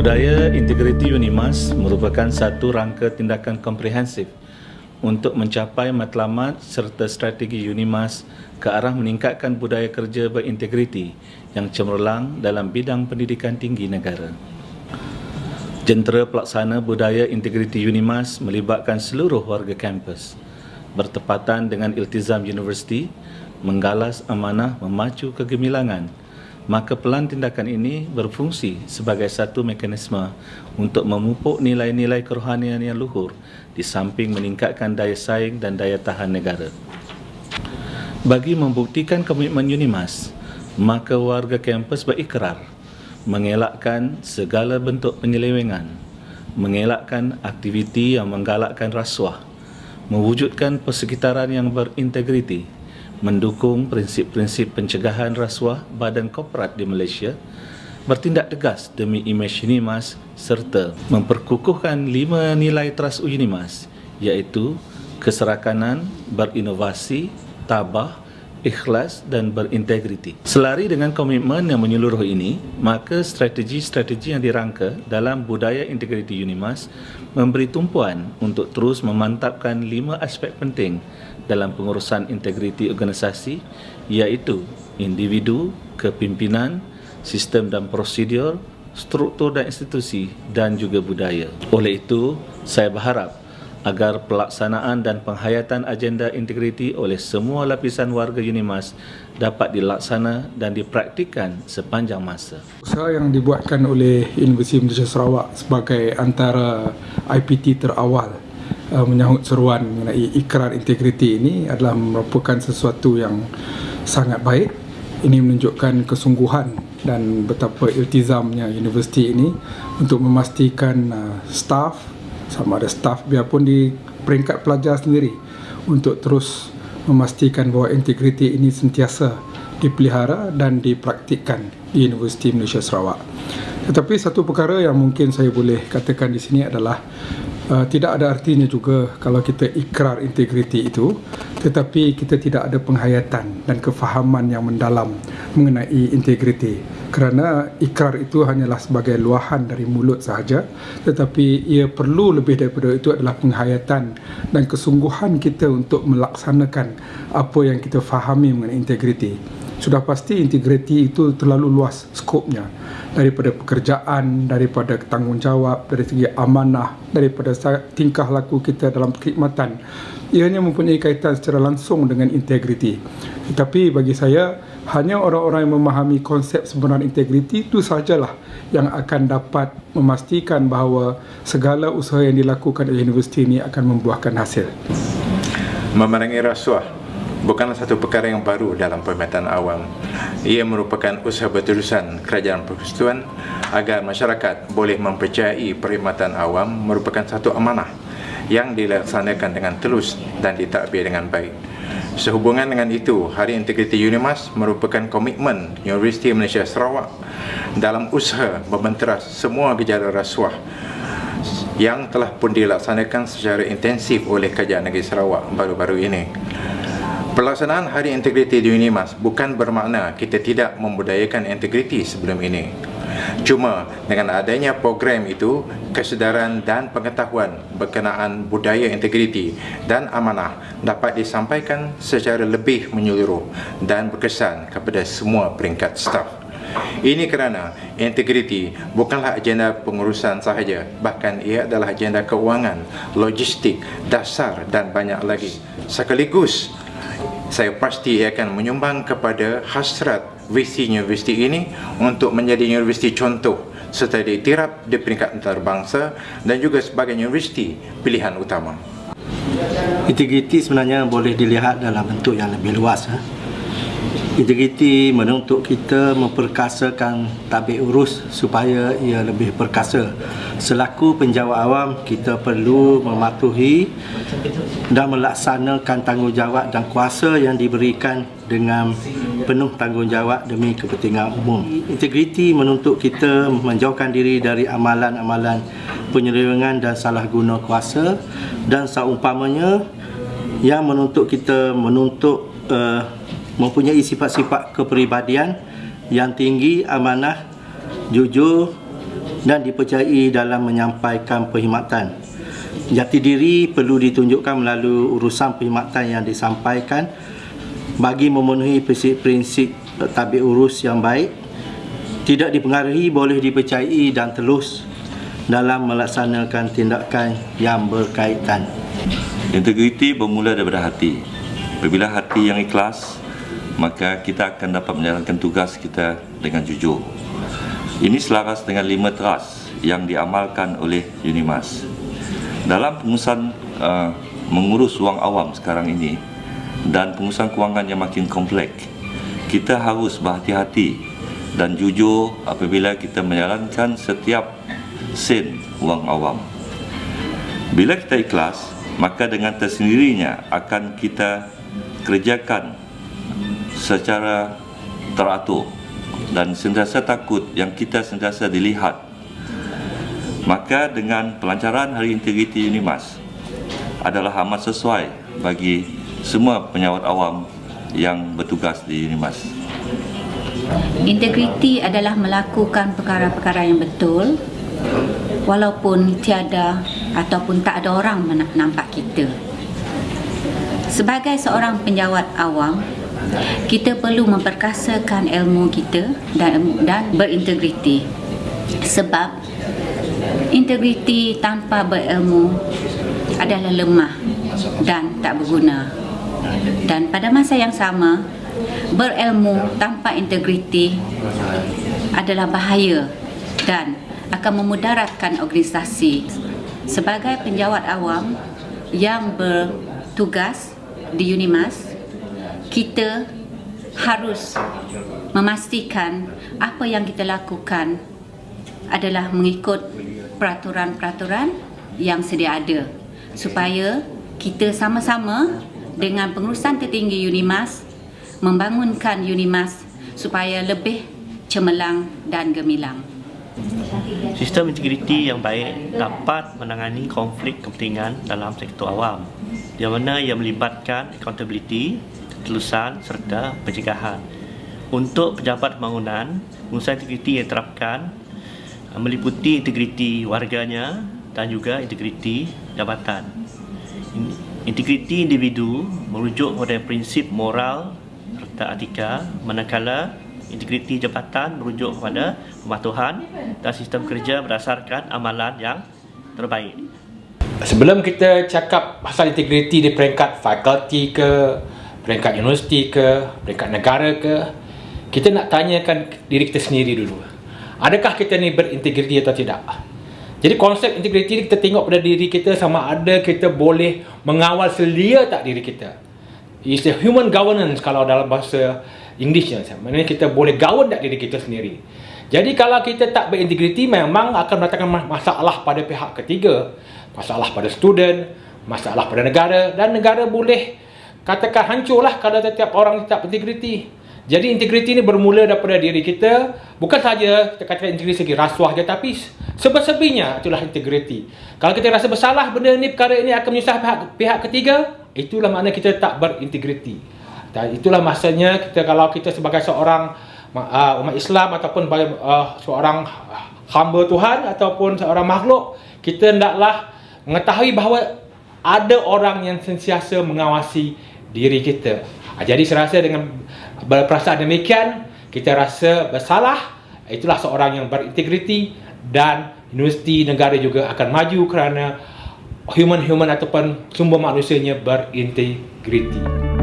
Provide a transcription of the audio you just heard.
Budaya integriti UNIMAS merupakan satu rangka tindakan komprehensif untuk mencapai matlamat serta strategi UNIMAS ke arah meningkatkan budaya kerja berintegriti yang cemerlang dalam bidang pendidikan tinggi negara. Jentera pelaksana budaya integriti UNIMAS melibatkan seluruh warga kampus bertepatan dengan iltizam universiti menggalas amanah memacu kegemilangan maka pelan tindakan ini berfungsi sebagai satu mekanisme untuk memupuk nilai-nilai kerohanian yang luhur di samping meningkatkan daya saing dan daya tahan negara. Bagi membuktikan komitmen UNIMAS, maka warga kampus berikrar mengelakkan segala bentuk penyelewengan, mengelakkan aktiviti yang menggalakkan rasuah, mewujudkan persekitaran yang berintegriti, mendukung prinsip-prinsip pencegahan rasuah badan korporat di Malaysia, bertindak tegas demi imej UNIMAS serta memperkukuhkan lima nilai trust UNIMAS iaitu keserakanan, berinovasi, tabah, ikhlas dan berintegriti. Selari dengan komitmen yang menyeluruh ini, maka strategi-strategi yang dirangka dalam budaya integriti UNIMAS memberi tumpuan untuk terus memantapkan lima aspek penting dalam pengurusan integriti organisasi iaitu individu, kepimpinan, sistem dan prosedur, struktur dan institusi dan juga budaya. Oleh itu, saya berharap agar pelaksanaan dan penghayatan agenda integriti oleh semua lapisan warga UNIMAS dapat dilaksana dan dipraktikkan sepanjang masa. Usaha yang dibuatkan oleh Universiti Malaysia Sarawak sebagai antara IPT terawal uh, menyahut seruan mengenai ikrar integriti ini adalah merupakan sesuatu yang sangat baik. Ini menunjukkan kesungguhan dan betapa iltizamnya universiti ini untuk memastikan uh, staf sama ada staf biarpun di peringkat pelajar sendiri untuk terus memastikan bahawa integriti ini sentiasa dipelihara dan dipraktikkan di Universiti Malaysia Sarawak. Tetapi satu perkara yang mungkin saya boleh katakan di sini adalah uh, tidak ada artinya juga kalau kita ikrar integriti itu tetapi kita tidak ada penghayatan dan kefahaman yang mendalam mengenai integriti. Kerana ikrar itu hanyalah sebagai luahan dari mulut sahaja tetapi ia perlu lebih daripada itu adalah penghayatan dan kesungguhan kita untuk melaksanakan apa yang kita fahami mengenai integriti. Sudah pasti integriti itu terlalu luas skopnya daripada pekerjaan, daripada tanggungjawab, dari segi amanah, daripada tingkah laku kita dalam perkhidmatan. Ianya mempunyai kaitan secara langsung dengan integriti. Tetapi bagi saya, hanya orang-orang yang memahami konsep sebenar integriti itu sajalah yang akan dapat memastikan bahawa segala usaha yang dilakukan oleh universiti ini akan membuahkan hasil. Memerangi rasuah bukanlah satu perkara yang baru dalam pemetaan awam. Ia merupakan usaha berterusan kerajaan persekutuan agar masyarakat boleh mempercayai perkhidmatan awam merupakan satu amanah yang dilaksanakan dengan telus dan ditadbir dengan baik. Sehubungan dengan itu, Hari Integriti UNIMAS merupakan komitmen Universiti Malaysia Sarawak dalam usaha membenteras semua gejala rasuah yang telah pun dilaksanakan secara intensif oleh Kerajaan Negeri Sarawak baru-baru ini. Pelaksanaan Hari Integriti di UNIMAS bukan bermakna kita tidak membudayakan integriti sebelum ini. Cuma dengan adanya program itu, kesedaran dan pengetahuan berkenaan budaya integriti dan amanah dapat disampaikan secara lebih menyeluruh dan berkesan kepada semua peringkat staf. Ini kerana integriti bukanlah agenda pengurusan sahaja, bahkan ia adalah agenda keuangan, logistik, dasar dan banyak lagi. Sekaligus saya pasti akan menyumbang kepada hasrat visi universiti ini untuk menjadi universiti contoh serta diiktiraf di peringkat antarabangsa dan juga sebagai universiti pilihan utama. Integriti sebenarnya boleh dilihat dalam bentuk yang lebih luas. Ha? Integriti menuntut kita memperkasakan tabik urus supaya ia lebih perkasa. Selaku penjawat awam, kita perlu mematuhi dan melaksanakan tanggungjawab dan kuasa yang diberikan dengan penuh tanggungjawab demi kepentingan umum. Integriti menuntut kita menjauhkan diri dari amalan-amalan penyelewengan dan salah guna kuasa dan seumpamanya yang menuntut kita menuntut uh, mempunyai sifat-sifat kepribadian yang tinggi, amanah, jujur, dan dipercayai dalam menyampaikan perkhidmatan. Jati diri perlu ditunjukkan melalui urusan perkhidmatan yang disampaikan bagi memenuhi prinsip-prinsip tabik urus yang baik, tidak dipengaruhi boleh dipercayai dan telus dalam melaksanakan tindakan yang berkaitan. Integriti bermula daripada hati. Apabila hati yang ikhlas, maka kita akan dapat menjalankan tugas kita dengan jujur. Ini selaras dengan lima teras yang diamalkan oleh Unimas. Dalam pengurusan uh, mengurus wang awam sekarang ini dan pengurusan kewangan yang makin kompleks, kita harus berhati-hati dan jujur apabila kita menjalankan setiap sen wang awam. Bila kita ikhlas, maka dengan tersendirinya akan kita kerjakan secara teratur dan sentiasa takut yang kita sentiasa dilihat. Maka dengan pelancaran Hari Integriti Unimas adalah amat sesuai bagi semua penyawat awam yang bertugas di Unimas. Integriti adalah melakukan perkara-perkara yang betul walaupun tiada ataupun tak ada orang nampak kita. Sebagai seorang penjawat awam, kita perlu memperkasakan ilmu kita dan dan berintegriti. Sebab integriti tanpa berilmu adalah lemah dan tak berguna. Dan pada masa yang sama, berilmu tanpa integriti adalah bahaya dan akan memudaratkan organisasi sebagai penjawat awam yang bertugas di Unimas kita harus memastikan apa yang kita lakukan adalah mengikut peraturan-peraturan yang sedia ada supaya kita sama-sama dengan pengurusan tertinggi Unimas membangunkan Unimas supaya lebih cemerlang dan gemilang. Sistem integriti yang baik dapat menangani konflik kepentingan dalam sektor awam di mana ia melibatkan accountability, ketulusan serta pencegahan. Untuk pejabat pembangunan, pengurusan integriti yang diterapkan uh, meliputi integriti warganya dan juga integriti jabatan. Integriti individu merujuk kepada prinsip moral serta etika manakala integriti jabatan merujuk kepada pematuhan dan sistem kerja berdasarkan amalan yang terbaik. Sebelum kita cakap pasal integriti di peringkat fakulti ke, peringkat universiti ke, peringkat negara ke, kita nak tanyakan diri kita sendiri dulu. Adakah kita ni berintegriti atau tidak? Jadi konsep integriti ni kita tengok pada diri kita sama ada kita boleh mengawal selia tak diri kita. It's a human governance kalau dalam bahasa Englishnya Maksudnya kita boleh gaun tak diri kita sendiri Jadi kalau kita tak berintegriti Memang akan mendatangkan masalah pada pihak ketiga Masalah pada student Masalah pada negara Dan negara boleh Katakan hancurlah kalau setiap orang tak berintegriti Jadi integriti ni bermula daripada diri kita. Bukan saja kita katakan integriti segi rasuah je Tapi sebesar-besarnya itulah integriti. Kalau kita rasa bersalah benda ni Perkara ini akan menyusah pihak, pihak ketiga Itulah makna kita tak berintegriti. Dan itulah masanya kita kalau kita sebagai seorang uh, umat Islam ataupun uh, seorang hamba Tuhan ataupun seorang makhluk kita hendaklah mengetahui bahawa ada orang yang sentiasa mengawasi diri kita. Uh, jadi saya rasa dengan berperasaan demikian kita rasa bersalah itulah seorang yang berintegriti dan universiti negara juga akan maju kerana human-human ataupun sumber manusianya berintegriti.